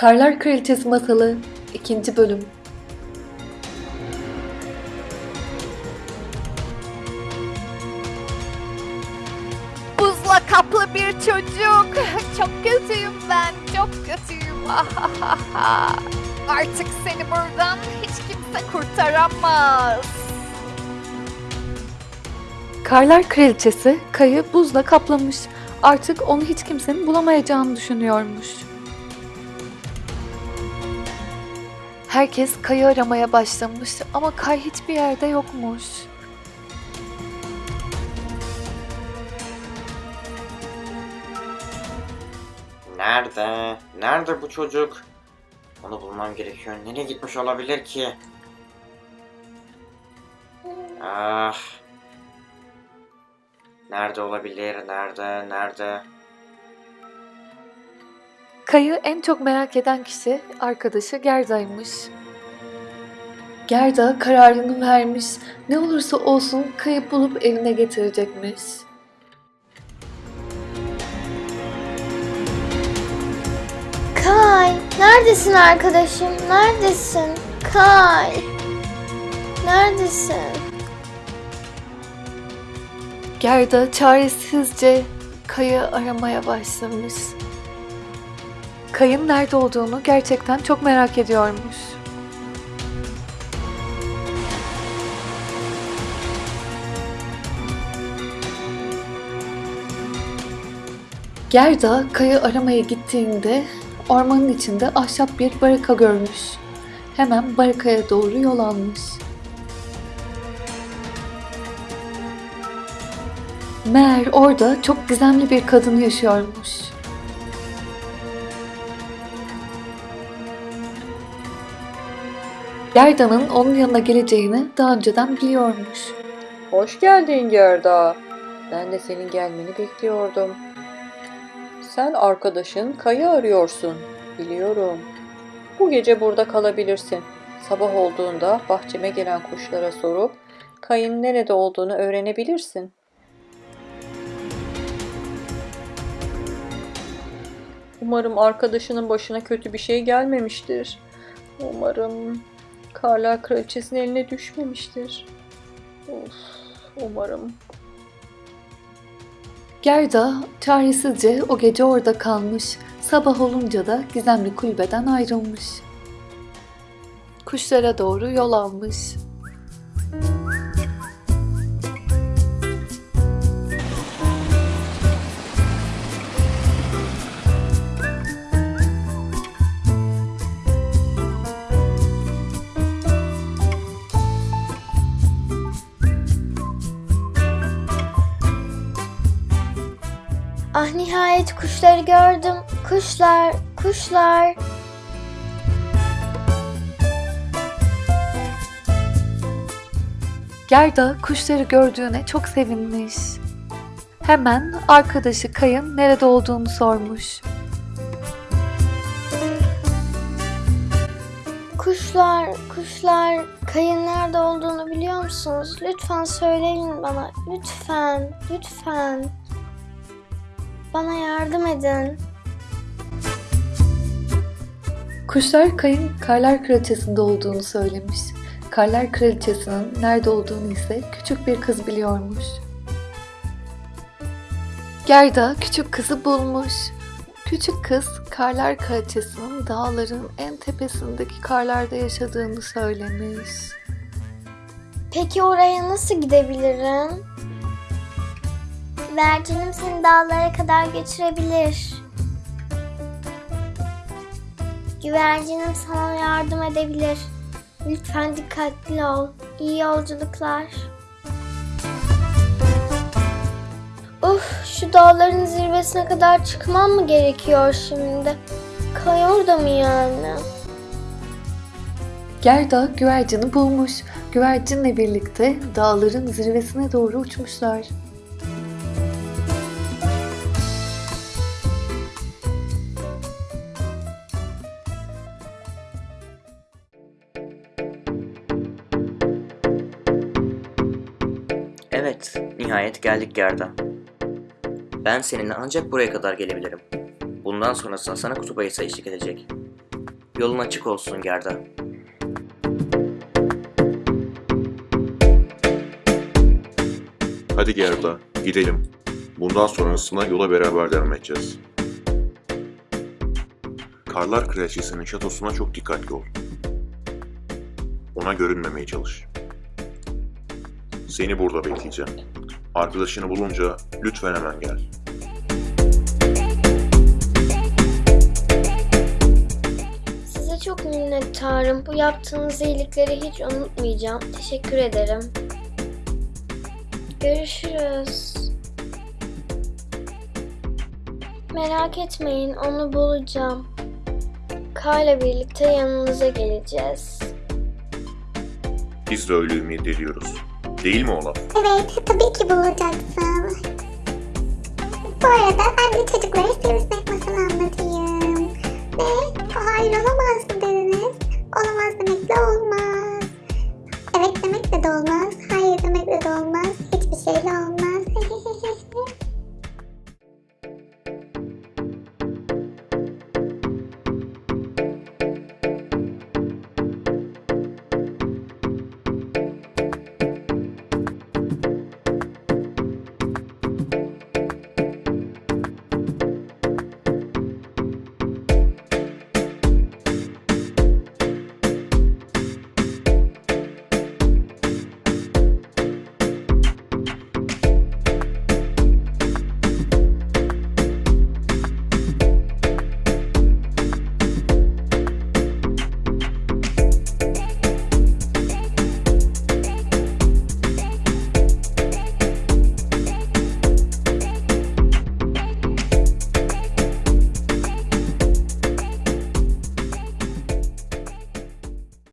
Karlar Kraliçesi Masalı 2. Bölüm Buzla kaplı bir çocuk. Çok kötüyüm ben, çok kötüyüm. Artık seni buradan hiç kimse kurtaramaz. Karlar Kraliçesi kayı buzla kaplamış. Artık onu hiç kimsenin bulamayacağını düşünüyormuş. Herkes kayı aramaya başlamış ama kay hiçbir yerde yokmuş. Nerede? Nerede bu çocuk? Onu bulmam gerekiyor. Nereye gitmiş olabilir ki? Ah. Nerede olabilir? Nerede? Nerede? Kayı en çok merak eden kişi arkadaşı Gerda'ymış. Gerda kararını vermiş. Ne olursa olsun kayı bulup evine getirecekmiş. Kay, neredesin arkadaşım? Neredesin? Kay. Neredesin? Gerda çaresizce Kay'ı aramaya başlamış. Kay'ın nerede olduğunu gerçekten çok merak ediyormuş. Gerda Kay'ı aramaya gittiğinde ormanın içinde ahşap bir baraka görmüş. Hemen barakaya doğru yol almış. Meğer orada çok gizemli bir kadın yaşıyormuş. Gerda'nın onun yanına geleceğini daha önceden biliyormuş. Hoş geldin Gerda. Ben de senin gelmeni bekliyordum. Sen arkadaşın Kay'ı arıyorsun. Biliyorum. Bu gece burada kalabilirsin. Sabah olduğunda bahçeme gelen kuşlara sorup Kay'ın nerede olduğunu öğrenebilirsin. Umarım arkadaşının başına kötü bir şey gelmemiştir. Umarım Karlar Kraliçesi'nin eline düşmemiştir. Of, umarım. Gerda çaresizce o gece orada kalmış. Sabah olunca da gizemli kulübeden ayrılmış. Kuşlara doğru yol almış. Nihayet kuşları gördüm. Kuşlar, kuşlar. Gerda kuşları gördüğüne çok sevinmiş. Hemen arkadaşı Kay'ın nerede olduğunu sormuş. Kuşlar, kuşlar. Kayın nerede olduğunu biliyor musunuz? Lütfen söyleyin bana. Lütfen, lütfen. Bana yardım edin. Kuşlar Kay'ın Karlar Kraliçesi'nde olduğunu söylemiş. Karlar Kraliçesi'nin nerede olduğunu ise küçük bir kız biliyormuş. Gerda küçük kızı bulmuş. Küçük kız Karlar Kraliçesi'nin dağların en tepesindeki karlarda yaşadığını söylemiş. Peki oraya nasıl gidebilirim? Vercinim seni dağlara kadar götürebilir. Güvercinim sana yardım edebilir. Lütfen dikkatli ol. İyi yolculuklar. Uf, şu dağların zirvesine kadar çıkmam mı gerekiyor şimdi? Kay orada mı yani? Gerda güvercini bulmuş. Güvercinle birlikte dağların zirvesine doğru uçmuşlar. Evet, nihayet geldik Gerda. Ben seninle ancak buraya kadar gelebilirim. Bundan sonrasında sana kutup ayısı eşlik edecek. Yolun açık olsun Gerda. Hadi Gerda, gidelim. Bundan sonrasında yola beraber devam edeceğiz. Karlar Kraliçesi'nin şatosuna çok dikkatli ol. Ona görünmemeye çalış. Seni burada bekleyeceğim. Arkadaşını bulunca lütfen hemen gel. Size çok minnettarım. Bu yaptığınız iyilikleri hiç unutmayacağım. Teşekkür ederim. Görüşürüz. Merak etmeyin, onu bulacağım. Kayla birlikte yanınıza geleceğiz. Biz de öyle ümit ediyoruz. Değil mi Olaf? Evet, tabii ki bulacaksın. Bu arada ben de çocuklara sivrisinek masalı anlatayım. Ne? Hayır olamaz mı dediniz? Olamaz demekle olmaz. Evet demekle de olmaz. Hayır demekle de olmaz. Hiçbir şeyle olmaz.